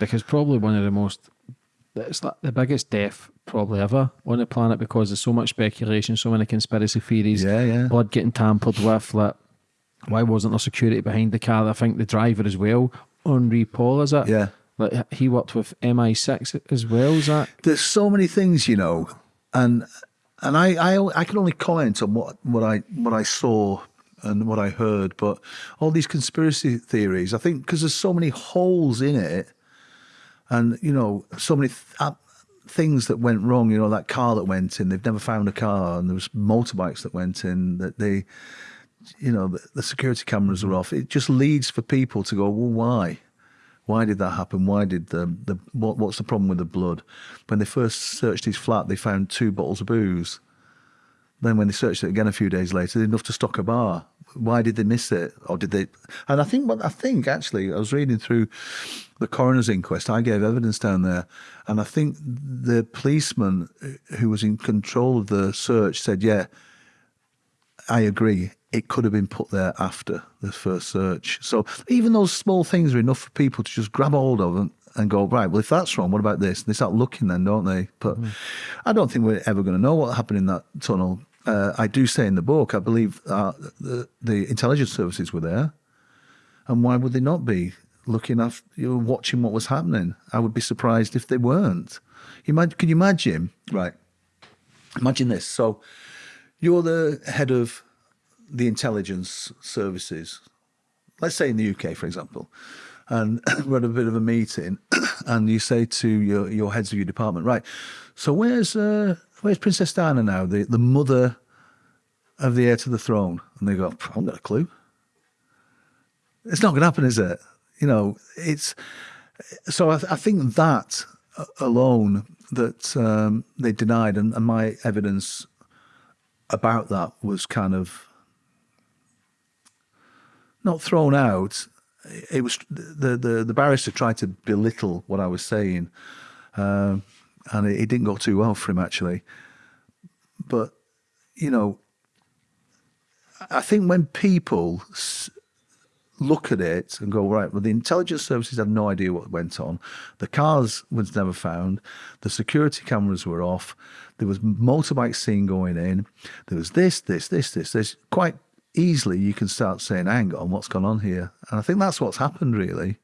because probably one of the most it's like the biggest death probably ever on the planet because there's so much speculation, so many conspiracy theories. Yeah, yeah. Blood getting tampered with. Like, why wasn't there security behind the car? I think the driver as well, Henri Paul, is it? Yeah. Like he worked with MI6 as well. Is that? There's so many things, you know, and and I I, I can only comment on what what I what I saw and what I heard, but all these conspiracy theories, I think, because there's so many holes in it, and you know, so many th uh, things that went wrong. You know, that car that went in, they've never found a car, and there was motorbikes that went in that they, you know, the, the security cameras are off. It just leads for people to go, well, why? Why did that happen? Why did the the what, what's the problem with the blood? When they first searched his flat, they found two bottles of booze. Then when they searched it again a few days later, enough to stock a bar. Why did they miss it, or did they? And I think what I think actually, I was reading through the coroner's inquest. I gave evidence down there, and I think the policeman who was in control of the search said, "Yeah, I agree. It could have been put there after the first search." So even those small things are enough for people to just grab hold of and, and go, right, well, if that's wrong, what about this? And they start looking then, don't they? But mm. I don't think we're ever going to know what happened in that tunnel uh, I do say in the book, I believe uh, the, the intelligence services were there. And why would they not be looking after, you know, watching what was happening? I would be surprised if they weren't. You might, can you imagine? Right. Imagine this. So you're the head of the intelligence services, let's say in the UK, for example, and we're at a bit of a meeting, and you say to your, your heads of your department, right, so where's uh, where's Princess Diana now, the, the mother of the heir to the throne? And they go, I haven't got a clue. It's not going to happen, is it? You know, it's so I, I think that alone that um, they denied, and, and my evidence about that was kind of not thrown out. It was the the, the barrister tried to belittle what I was saying. Um, and it, it didn't go too well for him actually. But you know, I think when people look at it and go, right, well, the intelligence services had no idea what went on. The cars was never found. The security cameras were off. There was motorbike seen going in. There was this, this, this, this. There's quite easily you can start saying, hang on, what's gone on here? And I think that's what's happened really.